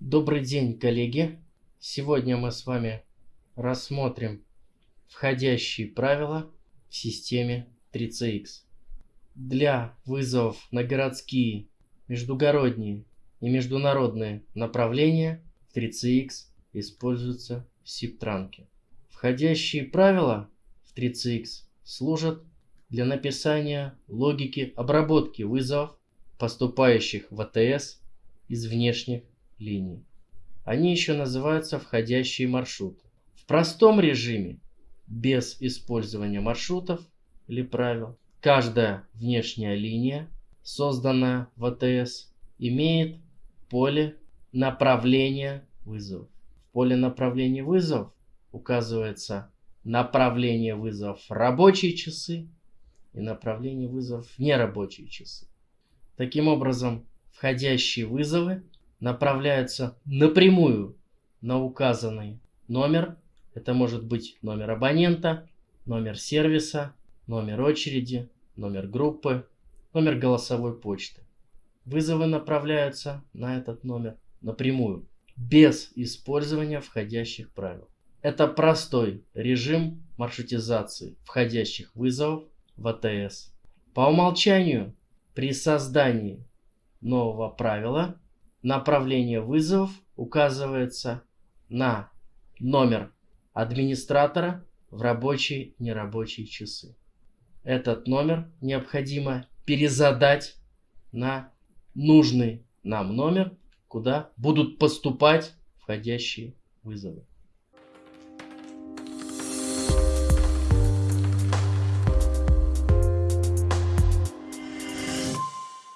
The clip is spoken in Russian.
Добрый день, коллеги! Сегодня мы с вами рассмотрим входящие правила в системе 3CX. Для вызовов на городские, междугородние и международные направления в 3CX используются SIP-транки. Входящие правила в 3CX служат для написания логики обработки вызовов, поступающих в АТС из внешних линий. Они еще называются входящие маршруты. В простом режиме, без использования маршрутов или правил, каждая внешняя линия, созданная в АТС, имеет поле направления вызовов. В поле направления вызовов указывается направление вызовов в рабочие часы и направление вызовов в нерабочие часы. Таким образом, входящие вызовы направляются напрямую на указанный номер. Это может быть номер абонента, номер сервиса, номер очереди, номер группы, номер голосовой почты. Вызовы направляются на этот номер напрямую, без использования входящих правил. Это простой режим маршрутизации входящих вызовов в АТС. По умолчанию при создании нового правила направление вызовов указывается на номер администратора в рабочие и нерабочие часы. Этот номер необходимо перезадать на нужный нам номер, куда будут поступать входящие вызовы.